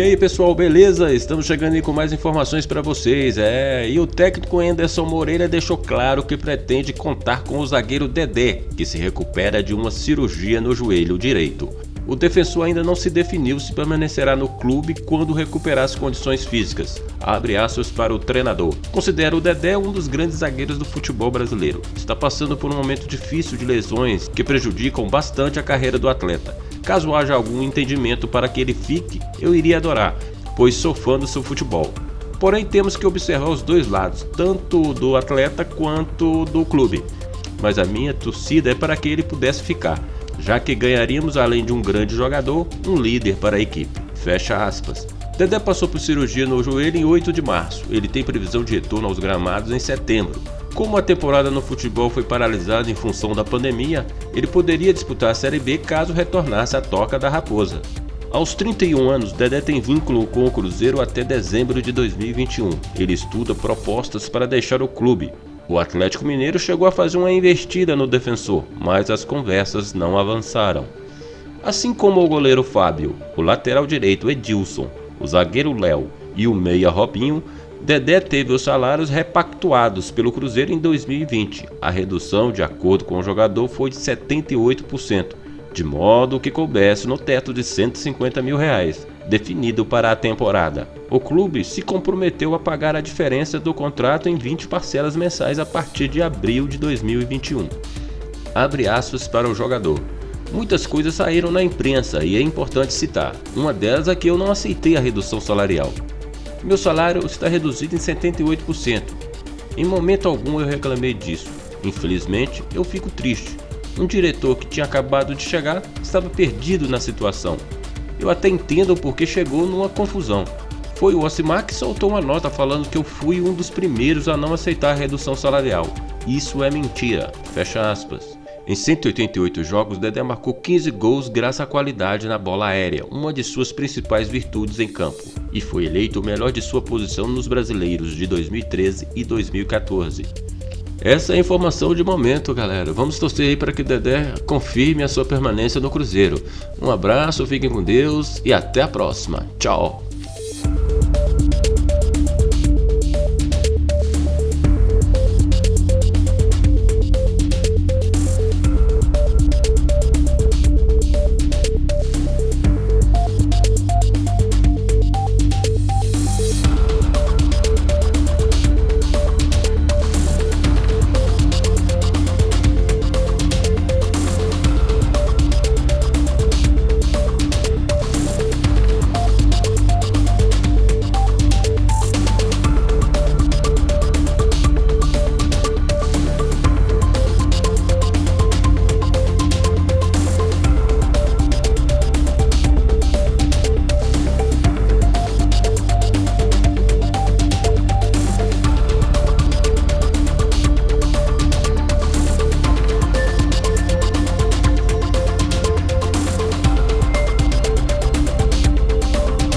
aí pessoal, beleza? Estamos chegando aí com mais informações para vocês. É, e o técnico Anderson Moreira deixou claro que pretende contar com o zagueiro Dedé, que se recupera de uma cirurgia no joelho direito. O defensor ainda não se definiu se permanecerá no clube quando recuperar as condições físicas. Abre aspas para o treinador. Considera o Dedé um dos grandes zagueiros do futebol brasileiro. Está passando por um momento difícil de lesões que prejudicam bastante a carreira do atleta. Caso haja algum entendimento para que ele fique, eu iria adorar, pois sou fã do seu futebol. Porém, temos que observar os dois lados, tanto do atleta quanto do clube. Mas a minha torcida é para que ele pudesse ficar, já que ganharíamos, além de um grande jogador, um líder para a equipe. Fecha aspas. Dedé passou por cirurgia no joelho em 8 de março. Ele tem previsão de retorno aos gramados em setembro. Como a temporada no futebol foi paralisada em função da pandemia, ele poderia disputar a Série B caso retornasse à Toca da Raposa. Aos 31 anos, Dedé tem vínculo com o Cruzeiro até dezembro de 2021. Ele estuda propostas para deixar o clube. O Atlético Mineiro chegou a fazer uma investida no defensor, mas as conversas não avançaram. Assim como o goleiro Fábio, o lateral direito Edilson, o zagueiro Léo e o meia Robinho, Dedé teve os salários repactuados pelo Cruzeiro em 2020. A redução, de acordo com o jogador, foi de 78%, de modo que coubesse no teto de 150 mil reais, definido para a temporada. O clube se comprometeu a pagar a diferença do contrato em 20 parcelas mensais a partir de abril de 2021. Abre aspas para o jogador. Muitas coisas saíram na imprensa e é importante citar. Uma delas é que eu não aceitei a redução salarial. Meu salário está reduzido em 78%. Em momento algum eu reclamei disso. Infelizmente, eu fico triste. Um diretor que tinha acabado de chegar estava perdido na situação. Eu até entendo porque chegou numa confusão. Foi o Osimar que soltou uma nota falando que eu fui um dos primeiros a não aceitar a redução salarial. Isso é mentira. Fecha aspas. Em 188 jogos, Dedé marcou 15 gols graças à qualidade na bola aérea, uma de suas principais virtudes em campo, e foi eleito o melhor de sua posição nos brasileiros de 2013 e 2014. Essa é a informação de momento, galera. Vamos torcer aí para que Dedé confirme a sua permanência no Cruzeiro. Um abraço, fiquem com Deus e até a próxima. Tchau!